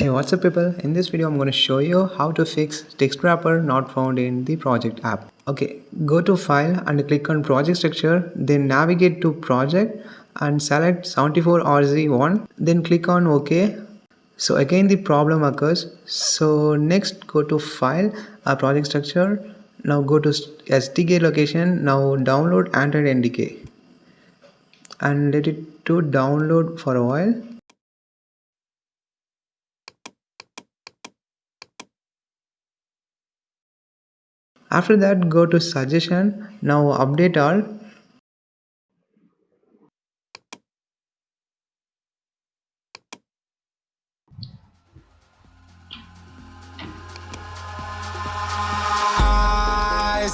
Hey what's up people? In this video I'm going to show you how to fix task wrapper not found in the project app. Okay go to file and click on project structure then navigate to project and select 74RZ1 then click on OK so again the problem occurs. So next go to file a project structure. Now go to SDK location. Now download Android NDK and let it to download for a while after that go to suggestion. Now update all.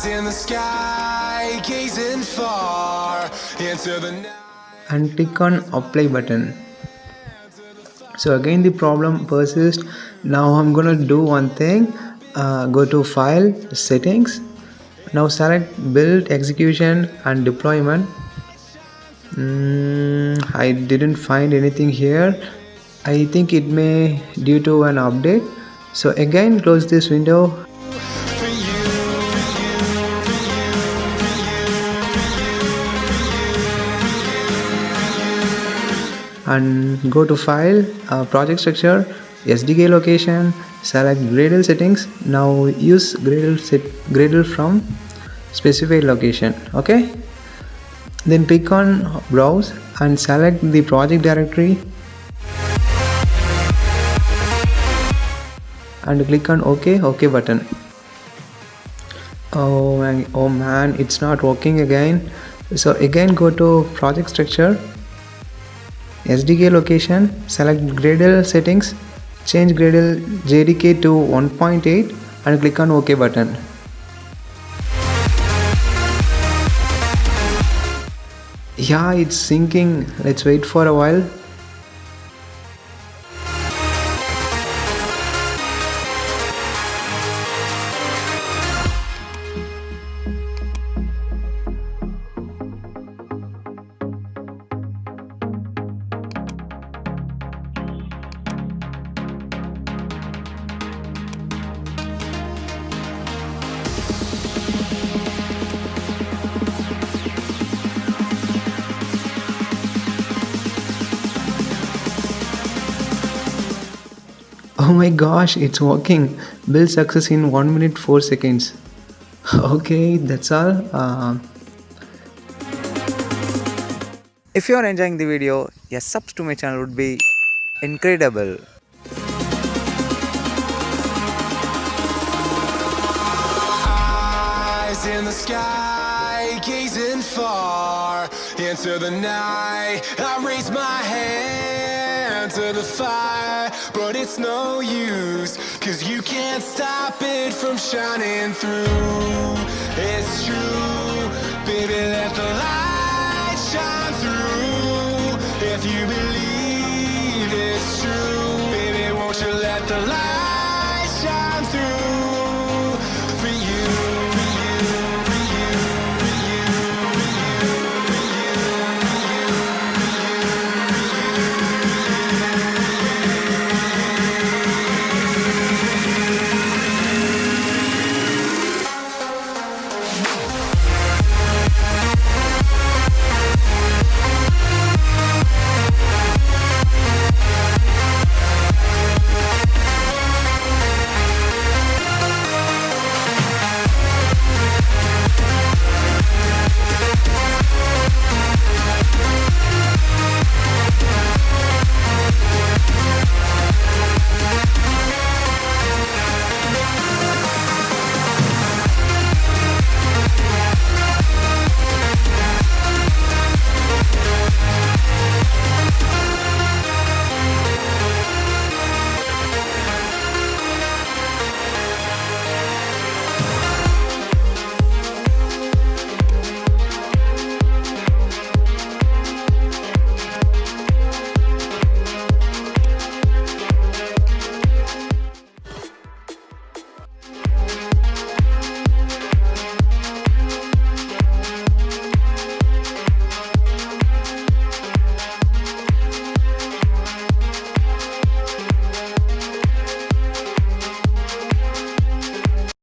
In the sky gazing far into the night. And click on apply button. So again the problem persists. Now i'm gonna do one thing uh, go to file settings. Now select build execution and deployment. Mm, I didn't find anything here. I think it may due to an update. So again close this window. And go to file uh, project structure SDK location select Gradle settings. Now use Gradle set Gradle from specified location okay? Then click on browse and select the project directory. And click on ok ok button. Oh man oh man it's not working again. So again go to project structure SDK location select Gradle settings change Gradle JDK to 1.8 and click on OK button. Yeah, it's syncing. Let's wait for a while. Oh my gosh it's working. Build success in 1 minute 4 seconds. Okay that's all. Uh, if you are enjoying the video a subs to my channel would be incredible. Eyes in the sky gazing far into the night. I raise my hand to the fire but it's no use Cause you can't stop it from shining through. It's true, baby, let the light shine through. If you believe it's true, baby, won't you let the light